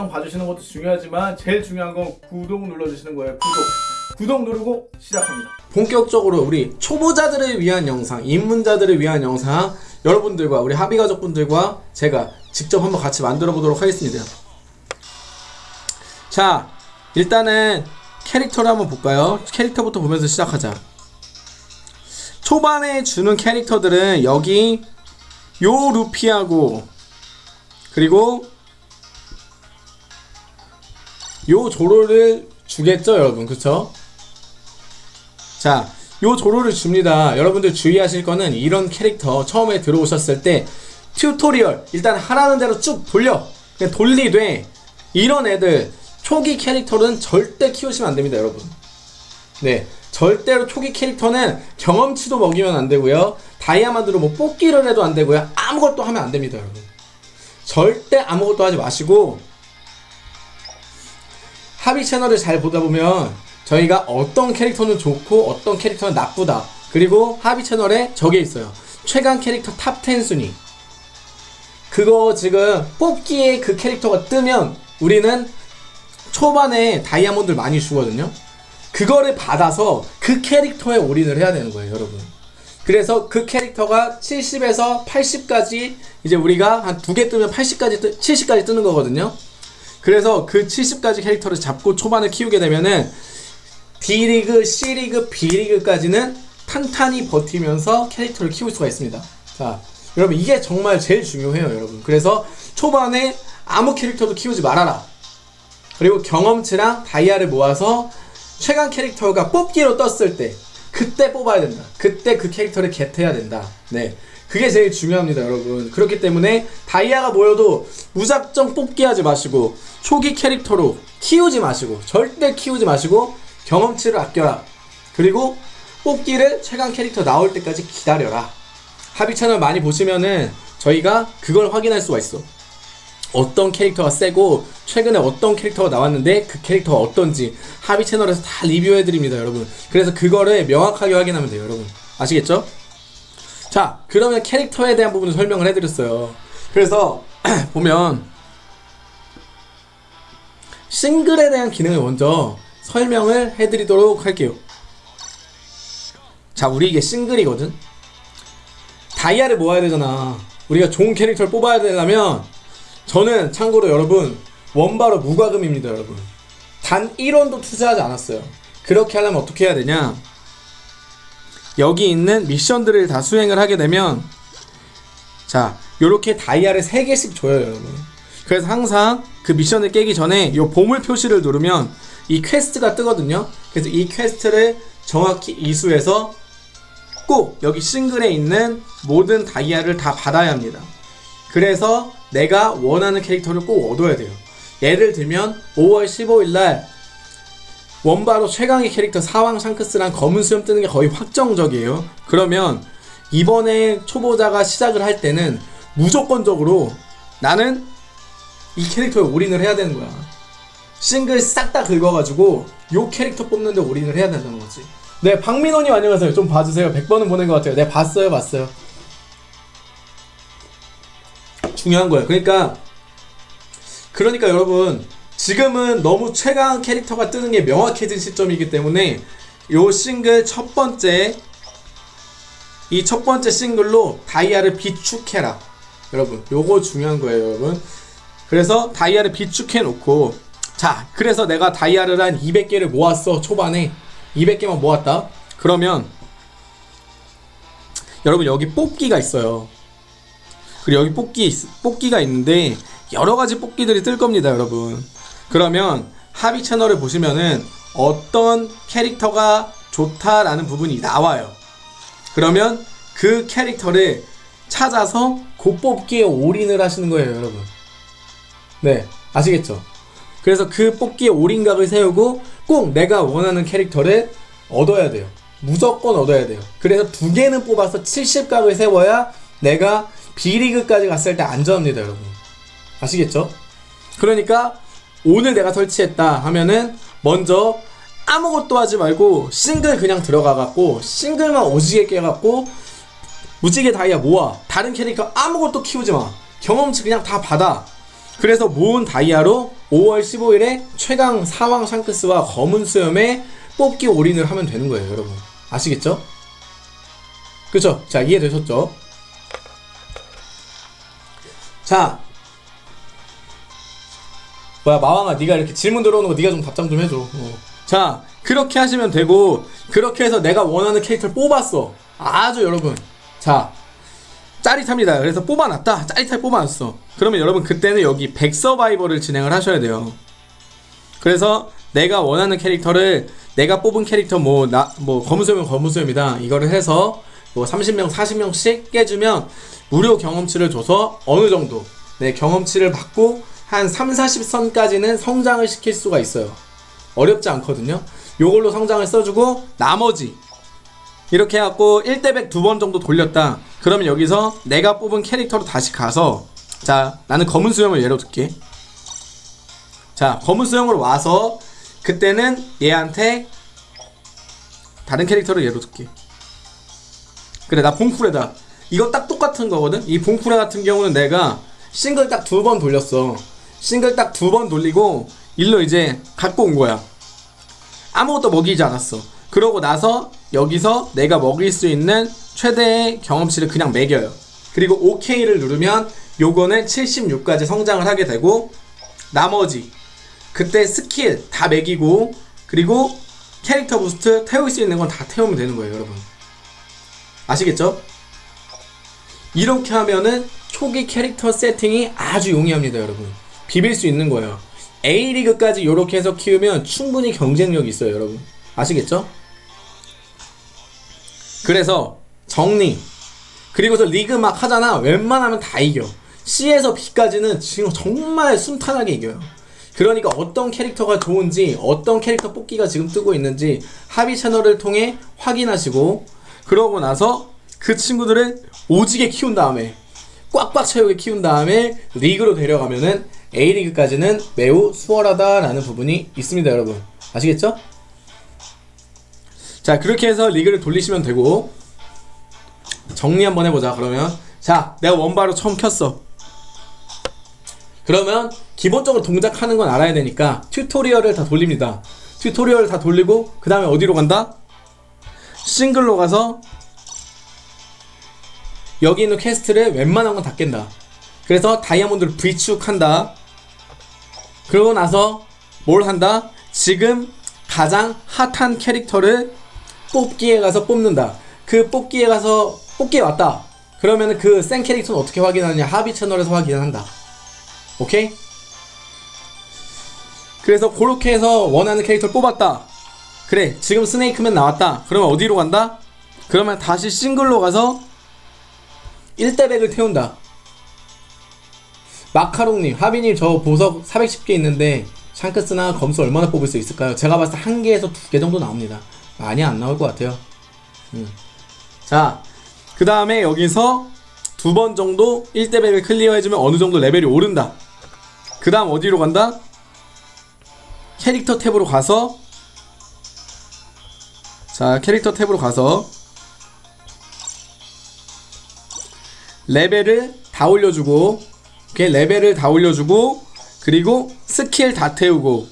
영상 봐주시는 것도 중요하지만 제일 중요한 건 구독 눌러주시는 거예요 구독 구독 누르고 시작합니다 본격적으로 우리 초보자들을 위한 영상, 입문자들을 위한 영상 여러분들과 우리 하비 가족분들과 제가 직접 한번 같이 만들어 보도록 하겠습니다. 자, 일단은 캐릭터를 한번 볼까요? 캐릭터부터 보면서 시작하자. 초반에 주는 캐릭터들은 여기 요 루피하고 그리고 요 조로를 주겠죠, 여러분. 그쵸? 자, 요 조로를 줍니다. 여러분들 주의하실 거는 이런 캐릭터 처음에 들어오셨을 때 튜토리얼 일단 하라는 대로 쭉 돌려. 그냥 돌리되 이런 애들 초기 캐릭터는 절대 키우시면 안 됩니다, 여러분. 네. 절대로 초기 캐릭터는 경험치도 먹이면 안 되고요. 다이아몬드로 뭐 뽑기를 해도 안 되고요. 아무것도 하면 안 됩니다, 여러분. 절대 아무것도 하지 마시고 합의 채널을 잘 보다 보면 저희가 어떤 캐릭터는 좋고 어떤 캐릭터는 나쁘다. 그리고 합의 채널에 저게 있어요. 최강 캐릭터 top 10 순위. 그거 지금 뽑기에 그 캐릭터가 뜨면 우리는 초반에 다이아몬드를 많이 주거든요. 그거를 받아서 그 캐릭터에 올인을 해야 되는 거예요, 여러분. 그래서 그 캐릭터가 70에서 80까지 이제 우리가 한 두 개 뜨면 80까지 뜨, 70까지 뜨는 거거든요. 그래서 그 70까지 캐릭터를 잡고 초반에 키우게 되면은 D리그, C리그, B리그까지는 탄탄히 버티면서 캐릭터를 키울 수가 있습니다. 자, 여러분 이게 정말 제일 중요해요, 여러분. 그래서 초반에 아무 캐릭터도 키우지 말아라. 그리고 경험치랑 다이아를 모아서 최강 캐릭터가 뽑기로 떴을 때 그때 뽑아야 된다. 그때 그 캐릭터를 겟해야 된다. 네. 그게 제일 중요합니다, 여러분. 그렇기 때문에 다이아가 모여도 무작정 뽑기 하지 마시고 초기 캐릭터로 키우지 마시고 절대 키우지 마시고 경험치를 아껴라. 그리고 뽑기를 최강 캐릭터 나올 때까지 기다려라. 합의 채널 많이 보시면은 저희가 그걸 확인할 수가 있어. 어떤 캐릭터가 세고 최근에 어떤 캐릭터가 나왔는데 그 캐릭터가 어떤지 합의 채널에서 다 리뷰해 드립니다, 여러분. 그래서 그거를 명확하게 확인하면 돼요, 여러분. 아시겠죠? 자, 그러면 캐릭터에 대한 부분을 설명을 해 드렸어요. 그래서 보면 싱글에 대한 기능을 먼저 설명을 해 드리도록 할게요. 자, 우리 이게 싱글이거든. 다이아를 모아야 되잖아. 우리가 좋은 캐릭터를 뽑아야 되려면 저는 참고로 여러분 원바로 무과금입니다 여러분 단 1원도 투자하지 않았어요 그렇게 하려면 어떻게 해야 되냐 여기 있는 미션들을 다 수행을 하게 되면 자 요렇게 다이아를 3개씩 줘요 여러분 그래서 항상 그 미션을 깨기 전에 요 보물 표시를 누르면 이 퀘스트가 뜨거든요 그래서 이 퀘스트를 정확히 이수해서 꼭 여기 싱글에 있는 모든 다이아를 다 받아야 합니다 그래서 내가 원하는 캐릭터를 꼭 얻어야 돼요. 예를 들면 5월 15일 날 원바로 최강의 캐릭터 사왕 샹크스랑 검은 수염 뜨는 게 거의 확정적이에요. 그러면 이번에 초보자가 시작을 할 때는 무조건적으로 나는 이 캐릭터에 올인을 해야 되는 거야. 싱글 싹 다 긁어가지고 요 캐릭터 뽑는데 올인을 해야 된다는 거지. 네, 박민호님 안녕하세요. 좀 봐주세요. 100번은 보낸 것 같아요. 네, 봤어요, 봤어요. 중요한 거예요. 그러니까 그러니까 여러분 지금은 너무 최강 캐릭터가 뜨는 게 명확해진 시점이기 때문에 요 싱글 첫 번째 이 첫 번째 싱글로 다이아를 비축해라. 여러분 요거 중요한 거예요, 여러분. 그래서 다이아를 비축해 놓고 자, 그래서 내가 다이아를 한 200개를 모았어. 초반에 200개만 모았다. 그러면 여러분 여기 뽑기가 있어요. 그리고 여기 뽑기 뽑기가 있는데 여러 가지 뽑기들이 뜰 겁니다, 여러분. 그러면 합의 채널을 보시면은 어떤 캐릭터가 좋다라는 부분이 나와요. 그러면 그 캐릭터를 찾아서 그 뽑기에 올인을 하시는 거예요, 여러분. 네, 아시겠죠? 그래서 그 뽑기에 올인각을 세우고 꼭 내가 원하는 캐릭터를 얻어야 돼요. 무조건 얻어야 돼요. 그래서 두 개는 뽑아서 70각을 세워야 내가 B리그까지 갔을 때 안전합니다, 여러분. 아시겠죠? 그러니까 오늘 내가 설치했다 하면은 먼저 아무것도 하지 말고 싱글 그냥 들어가갖고 싱글만 오지게 깨갖고 무지개 다이아 모아 다른 캐릭터 아무것도 키우지 마 경험치 그냥 다 받아 그래서 모은 다이아로 5월 15일에 최강 사왕 샹크스와 검은 수염에 뽑기 올인을 하면 되는 거예요, 여러분. 아시겠죠? 그쵸? 자, 이해되셨죠? 자, 뭐야 마왕아 네가 이렇게 질문 들어오는 거 네가 좀 답장 좀 해줘 어. 자 그렇게 하시면 되고 그렇게 해서 내가 원하는 캐릭터를 뽑았어 아주 여러분 자 짜릿합니다. 그래서 뽑아놨다. 짜릿하게 뽑아놨어. 그러면 여러분 그때는 여기 백 서바이벌을 진행을 하셔야 돼요. 그래서 내가 원하는 캐릭터를 내가 뽑은 캐릭터 뭐 나 뭐 검은수염은 검은수염이다. 이거를 해서 뭐 30명 40명씩 깨주면 무료 경험치를 줘서 어느 정도 네 경험치를 받고 한 3, 40선까지는 성장을 시킬 수가 있어요. 어렵지 않거든요. 요걸로 성장을 써주고 나머지 이렇게 해갖고 1대100 두 번 정도 돌렸다. 그러면 여기서 내가 뽑은 캐릭터로 다시 가서 자 나는 검은 수염을 예로 들게. 자 검은 수염으로 와서 그때는 얘한테 다른 캐릭터를 예로 들게. 그래 나 봉쿠레다. 이거 딱 똑같은 거거든? 이 봉쿠레 같은 경우는 내가 싱글 딱 두 번 돌렸어. 싱글 딱 두 번 돌리고 일로 이제 갖고 온 거야. 아무것도 먹이지 않았어. 그러고 나서 여기서 내가 먹일 수 있는 최대의 경험치를 그냥 매겨요. 그리고 OK를 누르면 요거는 76까지 성장을 하게 되고 나머지 그때 스킬 다 매기고 그리고 캐릭터 boost 태울 수 있는 건 다 태우면 되는 거예요 여러분. 아시겠죠? 이렇게 하면은 초기 캐릭터 세팅이 아주 용이합니다 여러분. 비빌 수 있는 거예요. A리그까지 이렇게 해서 키우면 충분히 경쟁력이 있어요 여러분. 아시겠죠? 그래서 정리. 그리고서 리그 막 하잖아. 웬만하면 다 이겨. C에서 B까지는 지금 정말 순탄하게 이겨요. 그러니까 어떤 캐릭터가 좋은지 어떤 캐릭터 뽑기가 지금 뜨고 있는지 합의 채널을 통해 확인하시고 그러고 나서 그 친구들을 오지게 키운 다음에 꽉꽉 채우게 키운 다음에 리그로 데려가면은 A리그까지는 매우 수월하다라는 부분이 있습니다 여러분. 아시겠죠? 자 그렇게 해서 리그를 돌리시면 되고. 정리 한번 해보자 그러면. 자 내가 원바로 처음 켰어. 그러면 기본적으로 동작하는 건 알아야 되니까 튜토리얼을 다 돌립니다. 튜토리얼을 다 돌리고 그 다음에 어디로 간다? 싱글로 가서 여기 있는 퀘스트를 웬만한 건 다 깬다. 그래서 다이아몬드를 비축한다. 그러고 나서 뭘 한다? 지금 가장 핫한 캐릭터를 뽑기에 가서 뽑는다. 그 뽑기에 가서 뽑기에 왔다. 그러면 그센 캐릭터는 어떻게 확인하냐? 합의 채널에서 확인한다. 오케이? 그래서 그렇게 해서 원하는 캐릭터를 뽑았다. 그래 지금 스네이크맨 나왔다. 그러면 어디로 간다? 그러면 다시 싱글로 가서 1대100을 태운다. 마카롱님 하비님 저 보석 410개 있는데 샹크스나 검수 얼마나 뽑을 수 있을까요? 제가 봤을 때 한 개에서 두 개 정도 나옵니다 많이 안 나올 것 같아요 음. 자그 다음에 여기서 두 번 정도 1대100을 클리어해주면 어느 정도 레벨이 오른다 그 다음 어디로 간다? 캐릭터 탭으로 가서 자 캐릭터 탭으로 가서 레벨을 다 올려주고 이렇게 레벨을 다 올려주고 그리고 스킬 다 태우고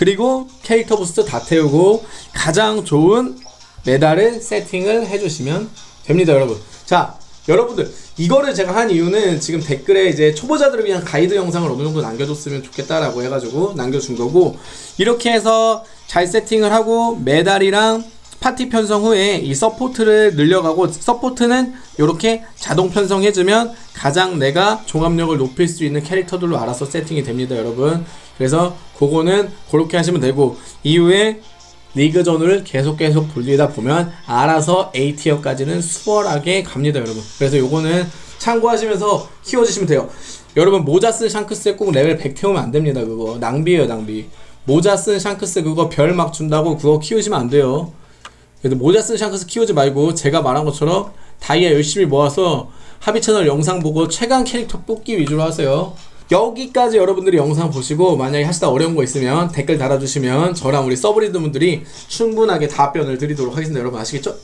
그리고 캐릭터 boost 다 태우고 가장 좋은 메달을 세팅을 해주시면 됩니다 여러분. 자 여러분들 이거를 제가 한 이유는 지금 댓글에 이제 초보자들을 위한 가이드 영상을 어느 정도 남겨줬으면 좋겠다라고 해가지고 남겨준 거고 이렇게 해서 잘 세팅을 하고 메달이랑 파티 편성 후에 이 서포트를 늘려가고 서포트는 이렇게 자동 편성해주면 가장 내가 종합력을 높일 수 있는 캐릭터들로 알아서 세팅이 됩니다 여러분. 그래서 그거는 그렇게 하시면 되고 이후에 리그전을 계속 계속 돌리다 보면 알아서 A tier까지는 수월하게 갑니다 여러분. 그래서 요거는 참고하시면서 키워주시면 돼요. 여러분 모자 쓴 샹크스에 꼭 레벨 100 태우면 안됩니다 그거. 낭비예요 낭비. 모자 쓴 샹크스 그거 별 막 준다고 그거 키우시면 안 돼요 그래도 모자 쓴 샹크스 키우지 말고 제가 말한 것처럼 다이아 열심히 모아서 합의 채널 영상 보고 최강 캐릭터 뽑기 위주로 하세요 여기까지 여러분들이 영상 보시고 만약에 하시다 어려운 거 있으면 댓글 달아주시면 저랑 우리 서브리드 분들이 충분하게 답변을 드리도록 하겠습니다 여러분 아시겠죠?